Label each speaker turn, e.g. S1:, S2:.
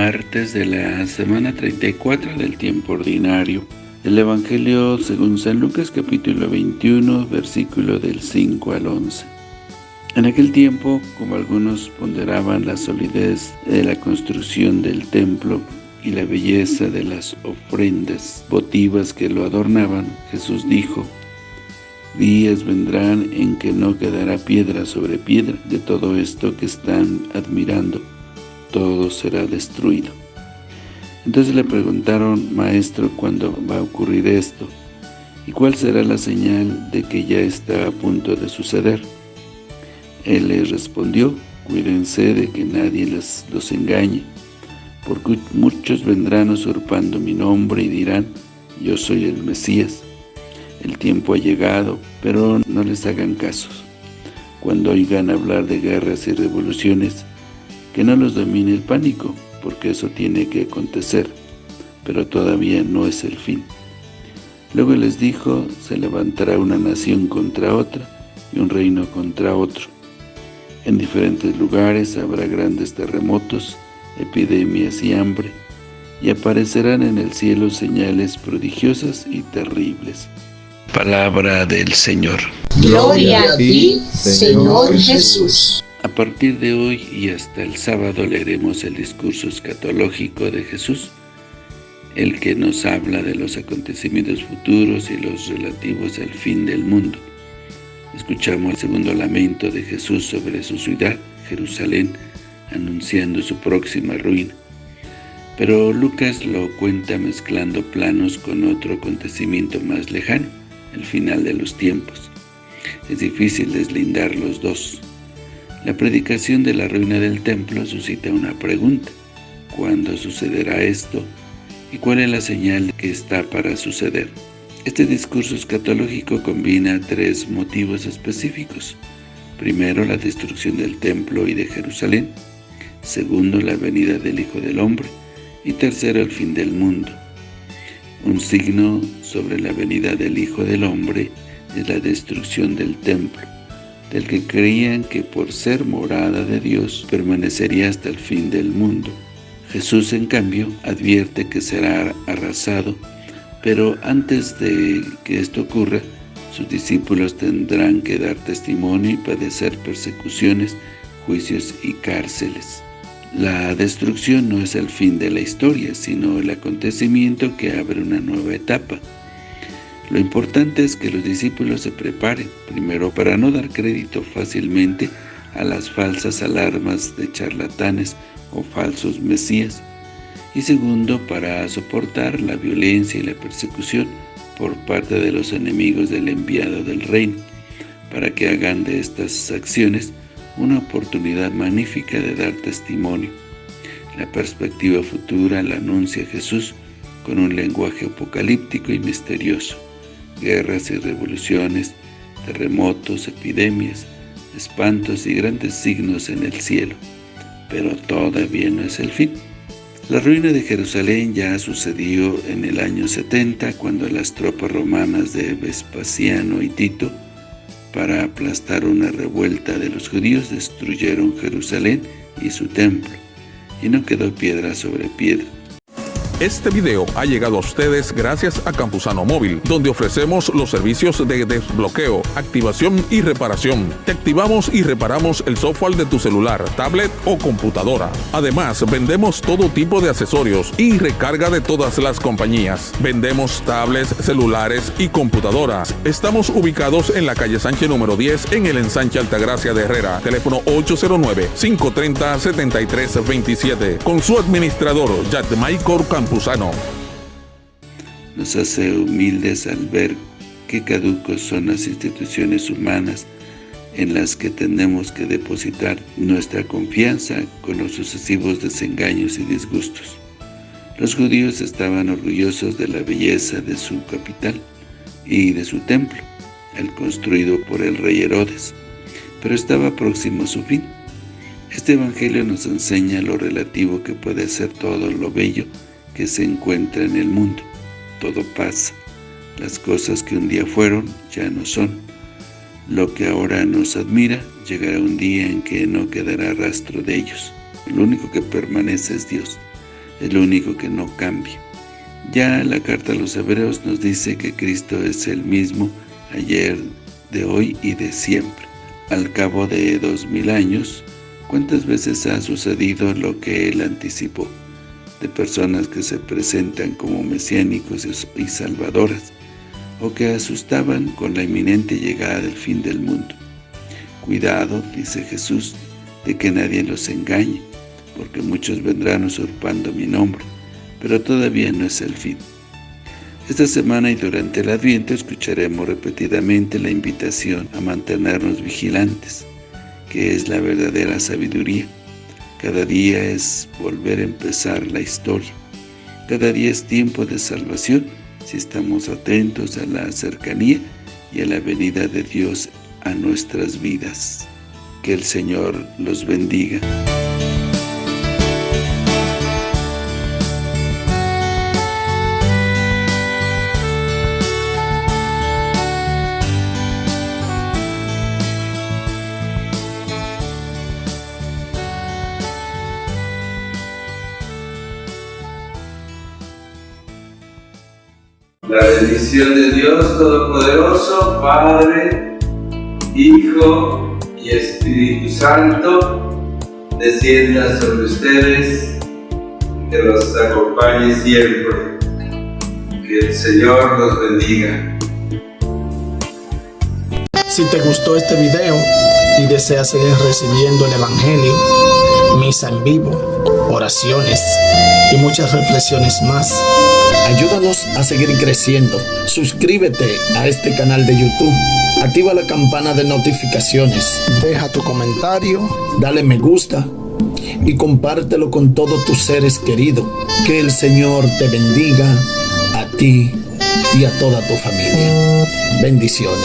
S1: martes de la semana 34 del tiempo ordinario. El Evangelio según San Lucas capítulo 21, versículo del 5 al 11. En aquel tiempo, como algunos ponderaban la solidez de la construcción del templo y la belleza de las ofrendas votivas que lo adornaban, Jesús dijo, Días vendrán en que no quedará piedra sobre piedra de todo esto que están admirando, todo será destruido. Entonces le preguntaron, Maestro, ¿cuándo va a ocurrir esto? ¿Y cuál será la señal de que ya está a punto de suceder? Él les respondió, cuídense de que nadie les, los engañe, porque muchos vendrán usurpando mi nombre y dirán, yo soy el Mesías. El tiempo ha llegado, pero no les hagan casos. Cuando oigan hablar de guerras y revoluciones, que no los domine el pánico, porque eso tiene que acontecer, pero todavía no es el fin. Luego les dijo, se levantará una nación contra otra y un reino contra otro. En diferentes lugares habrá grandes terremotos, epidemias y hambre, y aparecerán en el cielo señales prodigiosas y terribles. Palabra del Señor.
S2: Gloria a ti, Señor Jesús.
S1: A partir de hoy y hasta el sábado leeremos el discurso escatológico de Jesús, el que nos habla de los acontecimientos futuros y los relativos al fin del mundo. Escuchamos el segundo lamento de Jesús sobre su ciudad, Jerusalén, anunciando su próxima ruina. Pero Lucas lo cuenta mezclando planos con otro acontecimiento más lejano, el final de los tiempos. Es difícil deslindar los dos. La predicación de la ruina del templo suscita una pregunta. ¿Cuándo sucederá esto? ¿Y cuál es la señal que está para suceder? Este discurso escatológico combina tres motivos específicos. Primero, la destrucción del templo y de Jerusalén. Segundo, la venida del Hijo del Hombre. Y tercero, el fin del mundo. Un signo sobre la venida del Hijo del Hombre es la destrucción del templo del que creían que por ser morada de Dios permanecería hasta el fin del mundo. Jesús, en cambio, advierte que será arrasado, pero antes de que esto ocurra, sus discípulos tendrán que dar testimonio y padecer persecuciones, juicios y cárceles. La destrucción no es el fin de la historia, sino el acontecimiento que abre una nueva etapa. Lo importante es que los discípulos se preparen, primero para no dar crédito fácilmente a las falsas alarmas de charlatanes o falsos mesías, y segundo para soportar la violencia y la persecución por parte de los enemigos del enviado del reino, para que hagan de estas acciones una oportunidad magnífica de dar testimonio. La perspectiva futura la anuncia Jesús con un lenguaje apocalíptico y misterioso guerras y revoluciones, terremotos, epidemias, espantos y grandes signos en el cielo. Pero todavía no es el fin. La ruina de Jerusalén ya sucedió en el año 70, cuando las tropas romanas de Vespasiano y Tito, para aplastar una revuelta de los judíos, destruyeron Jerusalén y su templo, y no quedó piedra sobre piedra.
S3: Este video ha llegado a ustedes gracias a Campusano Móvil, donde ofrecemos los servicios de desbloqueo, activación y reparación. Te activamos y reparamos el software de tu celular, tablet o computadora. Además, vendemos todo tipo de accesorios y recarga de todas las compañías. Vendemos tablets, celulares y computadoras. Estamos ubicados en la calle Sánchez número 10 en el ensanche Altagracia de Herrera. Teléfono 809-530-7327. Con su administrador, Michael
S1: Nos hace humildes al ver qué caducos son las instituciones humanas en las que tenemos que depositar nuestra confianza con los sucesivos desengaños y disgustos. Los judíos estaban orgullosos de la belleza de su capital y de su templo, el construido por el rey Herodes, pero estaba próximo a su fin. Este evangelio nos enseña lo relativo que puede ser todo lo bello se encuentra en el mundo. Todo pasa. Las cosas que un día fueron, ya no son. Lo que ahora nos admira, llegará un día en que no quedará rastro de ellos. Lo único que permanece es Dios. es lo único que no cambia. Ya la carta a los hebreos nos dice que Cristo es el mismo ayer, de hoy y de siempre. Al cabo de dos mil años, ¿cuántas veces ha sucedido lo que Él anticipó? De personas que se presentan como mesiánicos y salvadoras, o que asustaban con la inminente llegada del fin del mundo. Cuidado, dice Jesús, de que nadie los engañe, porque muchos vendrán usurpando mi nombre, pero todavía no es el fin. Esta semana y durante el Adviento escucharemos repetidamente la invitación a mantenernos vigilantes, que es la verdadera sabiduría. Cada día es volver a empezar la historia. Cada día es tiempo de salvación si estamos atentos a la cercanía y a la venida de Dios a nuestras vidas. Que el Señor los bendiga.
S4: La bendición de Dios Todopoderoso, Padre, Hijo y Espíritu Santo, descienda sobre ustedes, que los acompañe siempre. Que el Señor los bendiga.
S5: Si te gustó este video y deseas seguir recibiendo el Evangelio, misa en vivo, oraciones y muchas reflexiones más, Ayúdanos a seguir creciendo. Suscríbete a este canal de YouTube. Activa la campana de notificaciones. Deja tu comentario. Dale me gusta. Y compártelo con todos tus seres queridos. Que el Señor te bendiga a ti y a toda tu familia. Bendiciones.